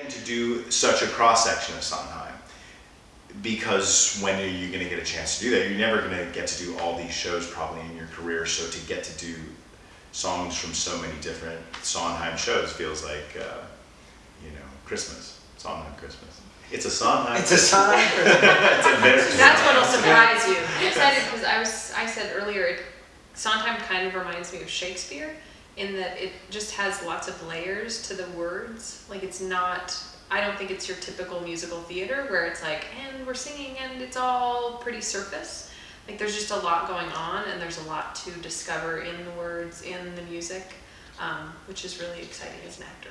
And to do such a cross section of Sondheim, because when are you going to get a chance to do that? You're never going to get to do all these shows probably in your career. So to get to do songs from so many different Sondheim shows feels like, uh, you know, Christmas. Sondheim Christmas. It's a Sondheim. It's a Sondheim it's a very That's what'll surprise you. I'm excited because I was, I said earlier, it, Sondheim kind of reminds me of Shakespeare in that it just has lots of layers to the words. Like it's not, I don't think it's your typical musical theater where it's like, and we're singing and it's all pretty surface. Like there's just a lot going on and there's a lot to discover in the words, in the music, um, which is really exciting as an actor.